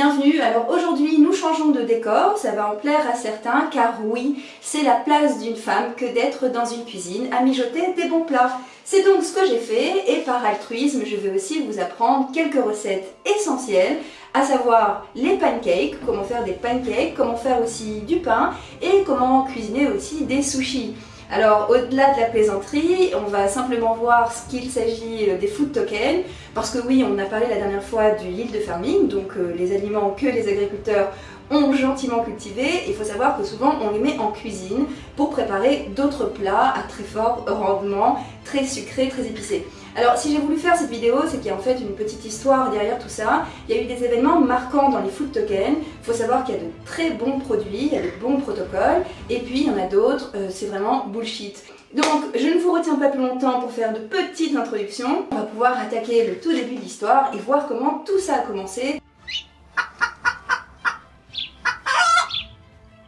bienvenue. Alors aujourd'hui nous changeons de décor, ça va en plaire à certains car oui, c'est la place d'une femme que d'être dans une cuisine à mijoter des bons plats. C'est donc ce que j'ai fait et par altruisme je vais aussi vous apprendre quelques recettes essentielles à savoir les pancakes, comment faire des pancakes, comment faire aussi du pain et comment cuisiner aussi des sushis. Alors au-delà de la plaisanterie, on va simplement voir ce qu'il s'agit euh, des food tokens, parce que oui, on a parlé la dernière fois du yield farming, donc euh, les aliments que les agriculteurs ont gentiment cultivés. Il faut savoir que souvent on les met en cuisine pour préparer d'autres plats à très fort rendement, très sucrés, très épicés. Alors si j'ai voulu faire cette vidéo, c'est qu'il y a en fait une petite histoire derrière tout ça. Il y a eu des événements marquants dans les food tokens. Il faut savoir qu'il y a de très bons produits, il y a de bons protocoles, et puis il y en a d'autres, euh, c'est vraiment bullshit. Donc je ne vous retiens pas plus longtemps pour faire de petites introductions. On va pouvoir attaquer le tout début de l'histoire et voir comment tout ça a commencé.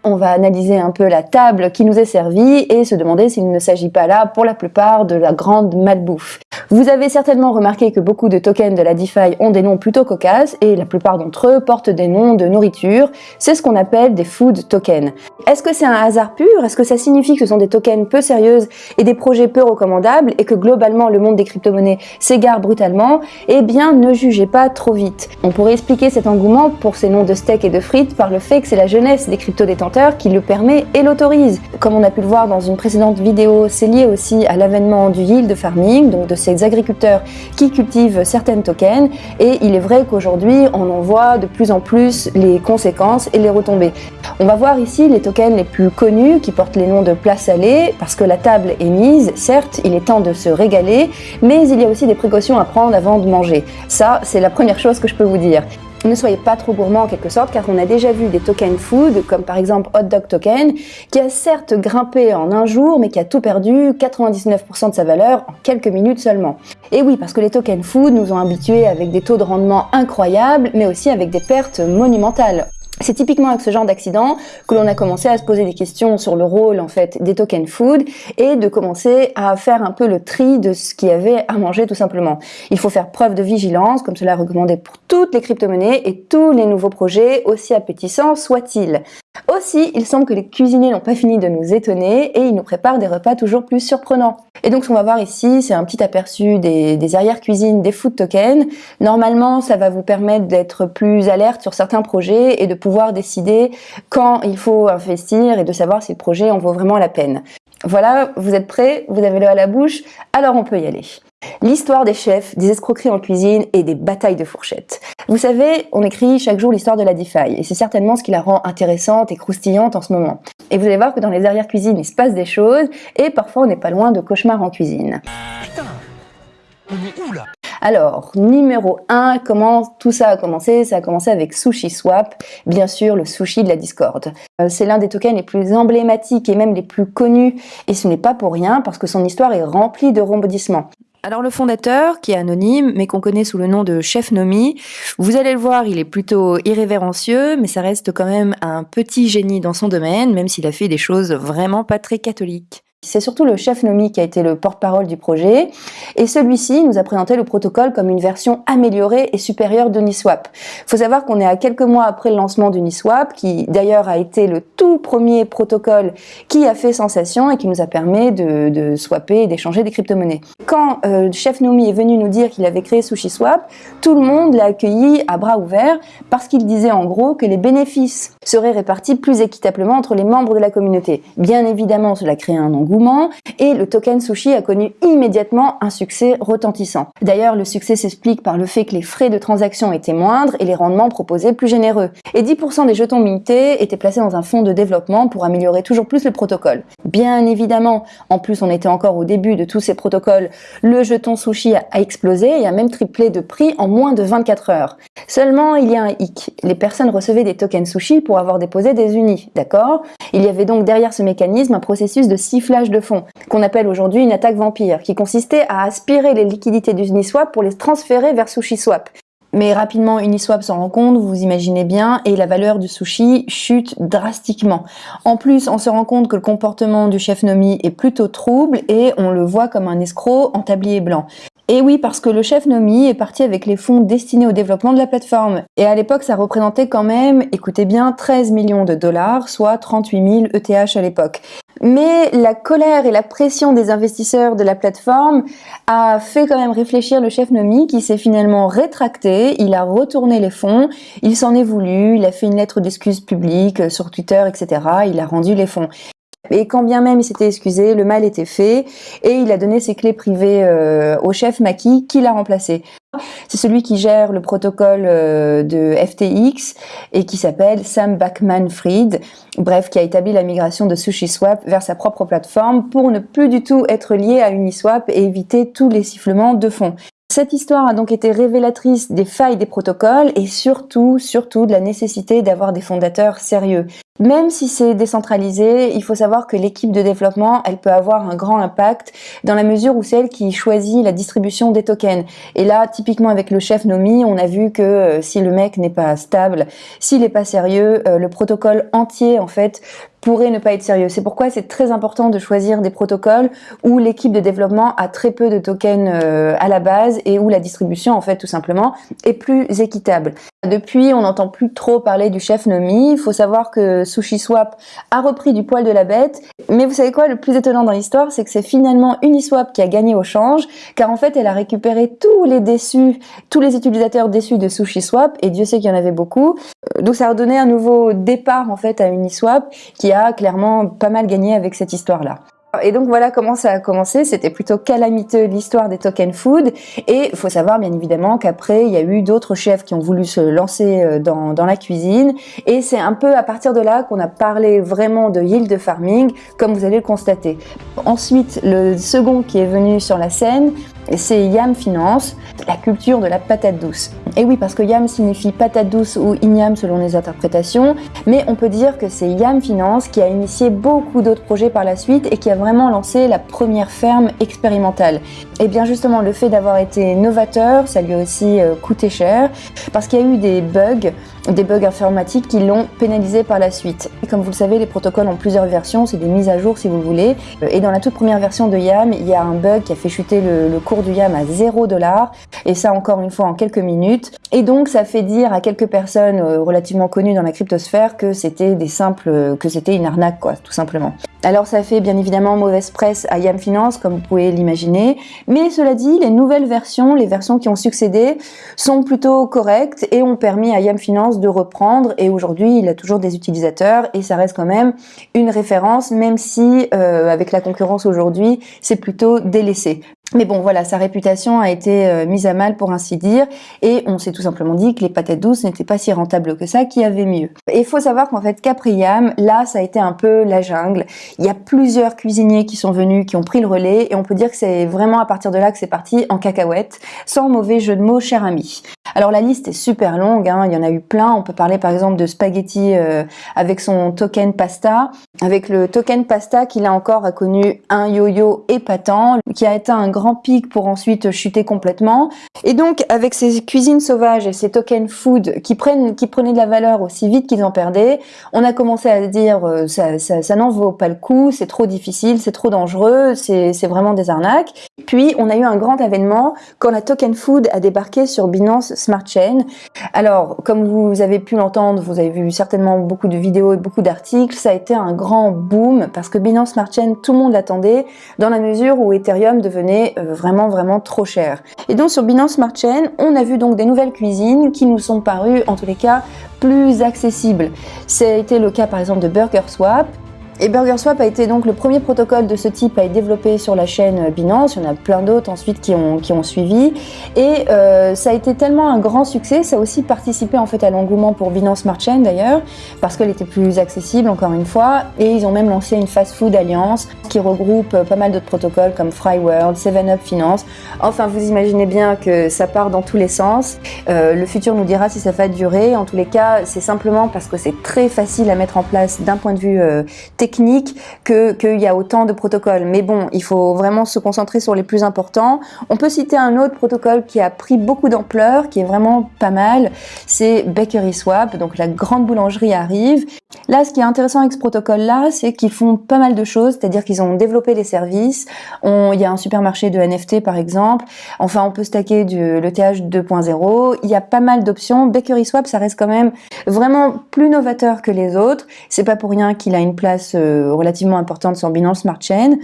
On va analyser un peu la table qui nous est servie et se demander s'il ne s'agit pas là, pour la plupart, de la grande malbouffe. Vous avez certainement remarqué que beaucoup de tokens de la DeFi ont des noms plutôt cocasses et la plupart d'entre eux portent des noms de nourriture. C'est ce qu'on appelle des food tokens. Est-ce que c'est un hasard pur? Est-ce que ça signifie que ce sont des tokens peu sérieuses et des projets peu recommandables et que globalement le monde des crypto-monnaies s'égare brutalement? Eh bien, ne jugez pas trop vite. On pourrait expliquer cet engouement pour ces noms de steak et de frites par le fait que c'est la jeunesse des crypto-détenteurs qui le permet et l'autorise. Comme on a pu le voir dans une précédente vidéo, c'est lié aussi à l'avènement du yield farming, donc de ces agriculteurs qui cultivent certaines tokens et il est vrai qu'aujourd'hui on en voit de plus en plus les conséquences et les retombées. On va voir ici les tokens les plus connus qui portent les noms de plats salés parce que la table est mise, certes il est temps de se régaler mais il y a aussi des précautions à prendre avant de manger. Ça c'est la première chose que je peux vous dire. Ne soyez pas trop gourmand en quelque sorte car on a déjà vu des tokens food comme par exemple Hot Dog Token qui a certes grimpé en un jour mais qui a tout perdu, 99% de sa valeur en quelques minutes seulement. Et oui parce que les tokens food nous ont habitués avec des taux de rendement incroyables mais aussi avec des pertes monumentales. C'est typiquement avec ce genre d'accident que l'on a commencé à se poser des questions sur le rôle en fait des tokens food et de commencer à faire un peu le tri de ce qu'il y avait à manger tout simplement. Il faut faire preuve de vigilance, comme cela est recommandé pour toutes les crypto-monnaies et tous les nouveaux projets, aussi appétissants soient-ils. Aussi, il semble que les cuisiniers n'ont pas fini de nous étonner et ils nous préparent des repas toujours plus surprenants. Et donc ce qu'on va voir ici, c'est un petit aperçu des, des arrière-cuisines des food tokens. Normalement, ça va vous permettre d'être plus alerte sur certains projets et de pouvoir décider quand il faut investir et de savoir si le projet en vaut vraiment la peine. Voilà, vous êtes prêts? Vous avez l'eau à la bouche? Alors on peut y aller. L'histoire des chefs, des escroqueries en cuisine et des batailles de fourchettes. Vous savez, on écrit chaque jour l'histoire de la DeFi et c'est certainement ce qui la rend intéressante et croustillante en ce moment. Et vous allez voir que dans les arrières-cuisines, il se passe des choses et parfois on n'est pas loin de cauchemars en cuisine. Putain, on est où là? Alors, numéro 1, comment tout ça a commencé? Ça a commencé avec SushiSwap, bien sûr le sushi de la Discord. Euh, c'est l'un des tokens les plus emblématiques et même les plus connus, et ce n'est pas pour rien parce que son histoire est remplie de rebondissements. Alors le fondateur, qui est anonyme, mais qu'on connaît sous le nom de Chef Nomi, vous allez le voir, il est plutôt irrévérencieux, mais ça reste quand même un petit génie dans son domaine, même s'il a fait des choses vraiment pas très catholiques. C'est surtout le chef Nomi qui a été le porte-parole du projet et celui-ci nous a présenté le protocole comme une version améliorée et supérieure de Niswap. Il faut savoir qu'on est à quelques mois après le lancement de Niswap qui d'ailleurs a été le tout premier protocole qui a fait sensation et qui nous a permis de, swapper et d'échanger des crypto-monnaies. Quand euh, chef Nomi est venu nous dire qu'il avait créé SushiSwap, tout le monde l'a accueilli à bras ouverts parce qu'il disait en gros que les bénéfices seraient répartis plus équitablement entre les membres de la communauté. Bien évidemment, cela crée un engouement et le token sushi a connu immédiatement un succès retentissant. D'ailleurs, le succès s'explique par le fait que les frais de transaction étaient moindres et les rendements proposés plus généreux. Et 10% des jetons mintés étaient placés dans un fonds de développement pour améliorer toujours plus le protocole. Bien évidemment, en plus on était encore au début de tous ces protocoles, le jeton sushi a explosé et a même triplé de prix en moins de 24 heures. Seulement, il y a un hic. Les personnes recevaient des tokens sushi pour avoir déposé des unis, d'accord? Il y avait donc derrière ce mécanisme un processus de sifflage de fonds, qu'on appelle aujourd'hui une attaque vampire, qui consistait à aspirer les liquidités d'Uniswap pour les transférer vers SushiSwap. Mais rapidement, Uniswap s'en rend compte, vous imaginez bien, et la valeur du sushi chute drastiquement. En plus, on se rend compte que le comportement du chef Nomi est plutôt trouble et on le voit comme un escroc en tablier blanc. Et oui, parce que le chef Nomi est parti avec les fonds destinés au développement de la plateforme. Et à l'époque, ça représentait quand même, écoutez bien, 13 millions de dollars, soit 38 000 ETH à l'époque. Mais la colère et la pression des investisseurs de la plateforme a fait quand même réfléchir le chef Nomi qui s'est finalement rétracté, il a retourné les fonds, il s'en est voulu, il a fait une lettre d'excuse publique sur Twitter, etc. Il a rendu les fonds. Et quand bien même il s'était excusé, le mal était fait et il a donné ses clés privées euh, au chef Maki qui l'a remplacé. C'est celui qui gère le protocole euh, de FTX et qui s'appelle Sam Backman-Fried, bref, qui a établi la migration de SushiSwap vers sa propre plateforme pour ne plus du tout être lié à Uniswap et éviter tous les sifflements de fonds. Cette histoire a donc été révélatrice des failles des protocoles et surtout, surtout de la nécessité d'avoir des fondateurs sérieux. Même si c'est décentralisé, il faut savoir que l'équipe de développement, elle peut avoir un grand impact dans la mesure où c'est elle qui choisit la distribution des tokens. Et là, typiquement avec le chef Nomi, on a vu que euh, si le mec n'est pas stable, s'il n'est pas sérieux, euh, le protocole entier, en fait, pourrait ne pas être sérieux. C'est pourquoi c'est très important de choisir des protocoles où l'équipe de développement a très peu de tokens euh, à la base et où la distribution, en fait, tout simplement, est plus équitable. Depuis, on n'entend plus trop parler du chef Nomi. Il faut savoir que SushiSwap a repris du poil de la bête. Mais vous savez quoi, le plus étonnant dans l'histoire, c'est que c'est finalement Uniswap qui a gagné au change, car en fait, elle a récupéré tous les déçus, tous les utilisateurs déçus de SushiSwap, et Dieu sait qu'il y en avait beaucoup. Euh, donc ça a donné un nouveau départ en fait à Uniswap, qui a clairement pas mal gagné avec cette histoire-là. Et donc voilà comment ça a commencé, c'était plutôt calamiteux l'histoire des token food et il faut savoir bien évidemment qu'après il y a eu d'autres chefs qui ont voulu se lancer euh, dans, dans la cuisine et c'est un peu à partir de là qu'on a parlé vraiment de yield farming comme vous allez le constater. Ensuite le second qui est venu sur la scène c'est Yam Finance, la culture de la patate douce. Et oui, parce que Yam signifie patate douce ou igname selon les interprétations, mais on peut dire que c'est Yam Finance qui a initié beaucoup d'autres projets par la suite et qui a vraiment lancé la première ferme expérimentale. Et bien justement, le fait d'avoir été novateur, ça lui a aussi euh, coûté cher, parce qu'il y a eu des bugs, des bugs informatiques qui l'ont pénalisé par la suite. Et comme vous le savez, les protocoles ont plusieurs versions, c'est des mises à jour si vous voulez. Et dans la toute première version de YAM, il y a un bug qui a fait chuter le, le cours du YAM à 0 dollar, et ça encore une fois en quelques minutes. Et donc ça fait dire à quelques personnes euh, relativement connues dans la cryptosphère que c'était des simples, que c'était une arnaque quoi, tout simplement. Alors ça fait bien évidemment mauvaise presse à YAM Finance, comme vous pouvez l'imaginer, mais cela dit, les nouvelles versions, les versions qui ont succédé, sont plutôt correctes et ont permis à YAM Finance de reprendre, et aujourd'hui il a toujours des utilisateurs, et ça reste quand même une référence, même si euh, avec la concurrence aujourd'hui, c'est plutôt délaissé. Mais bon, voilà, sa réputation a été euh, mise à mal pour ainsi dire, et on s'est tout simplement dit que les patates douces n'étaient pas si rentables que ça, qu'il y avait mieux. Et il faut savoir qu'en fait, Capriam, là, ça a été un peu la jungle. Il y a plusieurs cuisiniers qui sont venus, qui ont pris le relais, et on peut dire que c'est vraiment à partir de là que c'est parti en cacahuète, sans mauvais jeu de mots, cher ami. Alors la liste est super longue, hein, il y en a eu plein. On peut parler par exemple de Spaghetti euh, avec son token pasta, avec le token pasta qui là encore a connu un yo-yo épatant, qui a atteint un grand pic pour ensuite chuter complètement. Et donc avec ces cuisines sauvages et ces tokens food qui prenaient de la valeur aussi vite qu'ils en perdaient, on a commencé à dire euh, ça, ça, ça n'en vaut pas le coup, c'est trop difficile, c'est trop dangereux, c'est vraiment des arnaques. Puis on a eu un grand événement quand la token food a débarqué sur Binance Smart Chain. Alors, comme vous avez pu l'entendre, vous avez vu certainement beaucoup de vidéos et beaucoup d'articles, ça a été un grand boom parce que Binance Smart Chain, tout le monde l'attendait dans la mesure où Ethereum devenait euh, vraiment vraiment trop cher. Et donc sur Binance Smart Chain, on a vu donc des nouvelles cuisines qui nous sont parues en tous les cas plus accessibles. Été le cas par exemple de Burger Swap et BurgerSwap a été donc le premier protocole de ce type à être développé sur la chaîne Binance. Il y en a plein d'autres ensuite qui ont, qui ont suivi. Et euh, ça a été tellement un grand succès, ça a aussi participé en fait à l'engouement pour Binance Smart Chain d'ailleurs, parce qu'elle était plus accessible encore une fois. Et ils ont même lancé une fast food alliance qui regroupe pas mal d'autres protocoles comme FryWorld, 7up Finance. Enfin, vous imaginez bien que ça part dans tous les sens. Euh, le futur nous dira si ça va durer. En tous les cas, c'est simplement parce que c'est très facile à mettre en place d'un point de vue euh, technique qu'il y a autant de protocoles. Mais bon, il faut vraiment se concentrer sur les plus importants. On peut citer un autre protocole qui a pris beaucoup d'ampleur, qui est vraiment pas mal, c'est Bakery Swap, donc la grande boulangerie arrive. Là, ce qui est intéressant avec ce protocole-là, c'est qu'ils font pas mal de choses, c'est-à-dire qu'ils ont développé les services. il y a un supermarché de NFT, par exemple. Enfin, on peut stacker du, le TH 2.0. Il y a pas mal d'options. Bakery Swap, ça reste quand même vraiment plus novateur que les autres. C'est pas pour rien qu'il a une place euh, relativement importante sur Binance Smart Chain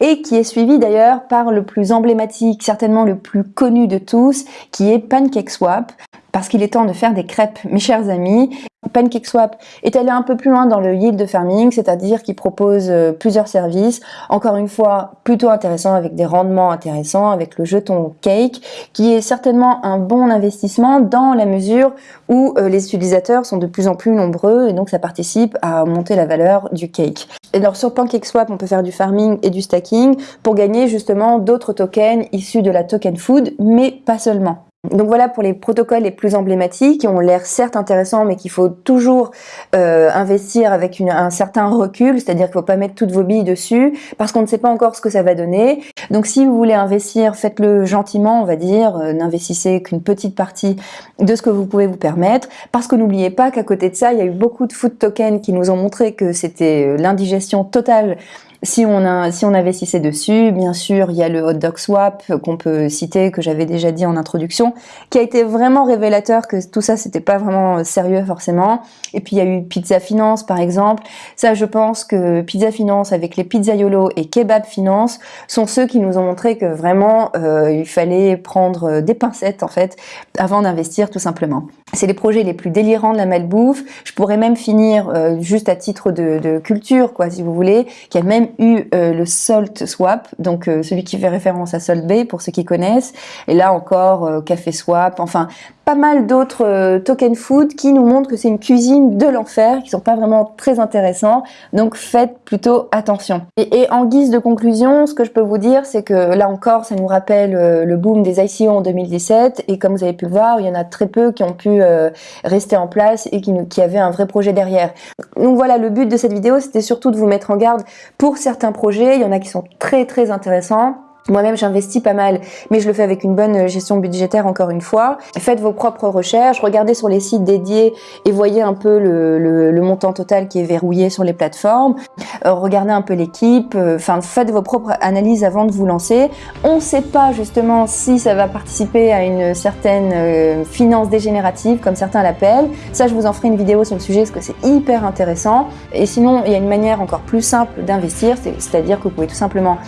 et qui est suivi d'ailleurs par le plus emblématique, certainement le plus connu de tous, qui est PancakeSwap parce qu'il est temps de faire des crêpes, mes chers amis. PancakeSwap est allé un peu plus loin dans le yield farming, c'est-à-dire qu'il propose euh, plusieurs services, encore une fois plutôt intéressant avec des rendements intéressants, avec le jeton Cake, qui est certainement un bon investissement dans la mesure où euh, les utilisateurs sont de plus en plus nombreux et donc ça participe à monter la valeur du cake. Et alors sur PancakeSwap, on peut faire du farming et du stacking pour gagner justement d'autres tokens issus de la token food, mais pas seulement. Donc voilà pour les protocoles les plus emblématiques qui ont l'air certes intéressants mais qu'il faut toujours euh, investir avec un certain recul, c'est-à-dire qu'il ne faut pas mettre toutes vos billes dessus parce qu'on ne sait pas encore ce que ça va donner. Donc si vous voulez investir, faites-le gentiment, on va dire, euh, n'investissez qu'une petite partie de ce que vous pouvez vous permettre parce que n'oubliez pas qu'à côté de ça, il y a eu beaucoup de food tokens qui nous ont montré que c'était euh, l'indigestion totale si on, a, si on investissait dessus, bien sûr, il y a le hot dog swap qu'on peut citer, que j'avais déjà dit en introduction, qui a été vraiment révélateur que tout ça, c'était pas vraiment sérieux forcément. Et puis il y a eu Pizza Finance, par exemple. Ça, je pense que Pizza Finance avec les Pizzaiolo et Kebab Finance sont ceux qui nous ont montré que vraiment, euh, il fallait prendre des pincettes, en fait, avant d'investir, tout simplement. C'est les projets les plus délirants de la malbouffe. Je pourrais même finir euh, juste à titre de, culture, quoi, si vous voulez, qui a même eu euh, le Salt Swap, donc euh, celui qui fait référence à Salt Bay pour ceux qui connaissent. Et là encore, Café Swap. Enfin, pas mal d'autres euh, token food qui nous montrent que c'est une cuisine de l'enfer, qui sont pas vraiment très intéressants. Donc faites plutôt attention. Et, en guise de conclusion, ce que je peux vous dire, c'est que là encore, ça nous rappelle euh, le boom des ICO en 2017. Et comme vous avez pu le voir, il y en a très peu qui ont pu euh, rester en place et qui, qui avaient un vrai projet derrière. Donc voilà, le but de cette vidéo, c'était surtout de vous mettre en garde pour certains projets. Il y en a qui sont très très intéressants moi-même, j'investis pas mal, mais je le fais avec une bonne gestion budgétaire encore une fois. Faites vos propres recherches, regardez sur les sites dédiés et voyez un peu le, le, montant total qui est verrouillé sur les plateformes. Euh, regardez un peu l'équipe, euh, enfin faites vos propres analyses avant de vous lancer. On ne sait pas justement si ça va participer à une certaine euh, finance dégénérative, comme certains l'appellent. Ça, je vous en ferai une vidéo sur le sujet parce que c'est hyper intéressant. Et sinon, il y a une manière encore plus simple d'investir, c'est-à-dire que vous pouvez tout simplement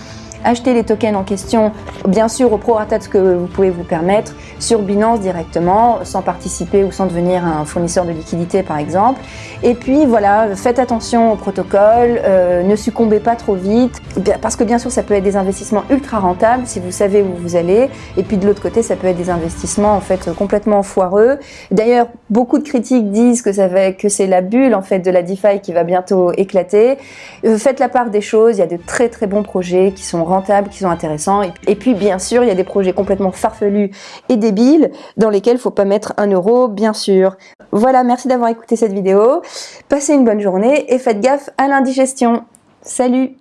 acheter les tokens en question, bien sûr au prorata de ce que vous pouvez vous permettre, sur Binance directement, sans participer ou sans devenir un fournisseur de liquidité par exemple. Et puis voilà, faites attention au protocole, euh, ne succombez pas trop vite, parce que bien sûr ça peut être des investissements ultra rentables si vous savez où vous allez, et puis de l'autre côté ça peut être des investissements en fait complètement foireux. D'ailleurs, beaucoup de critiques disent que, que c'est la bulle en fait de la DeFi qui va bientôt éclater. Euh, faites la part des choses, il y a de très très bons projets qui sont rentables, qui sont intéressants. Et puis bien sûr, il y a des projets complètement farfelus et débiles dans lesquels il faut pas mettre un euro, bien sûr. Voilà, merci d'avoir écouté cette vidéo. Passez une bonne journée et faites gaffe à l'indigestion. Salut